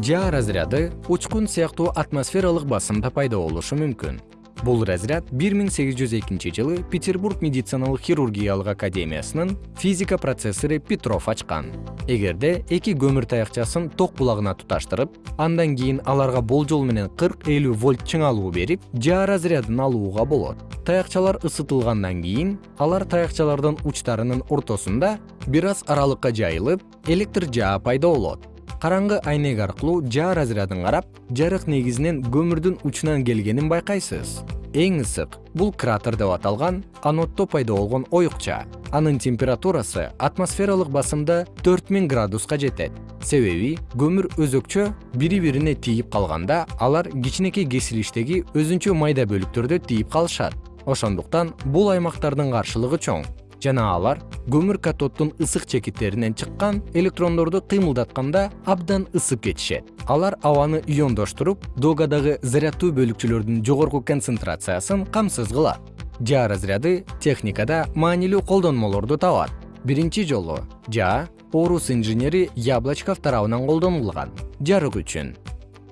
жаа разряды учкун сыяктуу атмосфералык басымда пайда болушу мүмкүн. Бул разряд 1802 жылы петербург медициналык хирургиялык академиясынын физика процессору петров ачкан. Эгерде эки көмүр таякчасын ток булагына туташтырып андан кийин аларга болжол менен 40-50 вольт чыңалуу берип жаа разрядын алууга болот. Таякчалар ысытылгандан кийин алар таякчалардын учтарынын ортосунда бир аз аралыкка жайылып электр жаа пайда болот караңгы айнек аркылуу жаа разрядын карап жарык негизинен көмүрдүн учунан келгенин байкайсыз. Эң ысык бул кратер деп аталган аноддо пайда болгон оюкча анын температурасы атмосфералык басымда 4000 градуска жетет. Себеби көмүр өзөкчө бири бирине тийип калганда алар кичинекей кесилиштеги өзүнчө майда бөлүктөрдө тийип калышат. Ошондуктан бул аймактардын каршылыгы чоң. Жана алар көмүр катоддун ысык чекиттеринен чыккан электрондорду кыймылдатканда абдан ысып кетишет. Алар абаны иондоштуруп догадагы заряддуу бөлүкчөлөрдүн жогорку концентрациясын камсыз кылат. Жаа разряды техникада маанилүү колдонмолорду табат. Биринчи жолу жаа орус инженери яблочков тарабынан колдонулган. Жарык үчүн.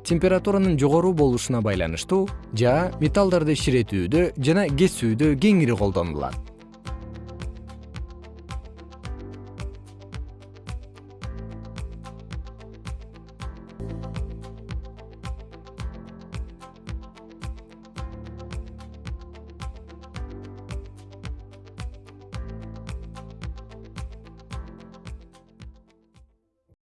Температуранын жогору болушуна байланыштуу жаа металлдарды ширетүүдө жана кесүүдө кеңири колдонулат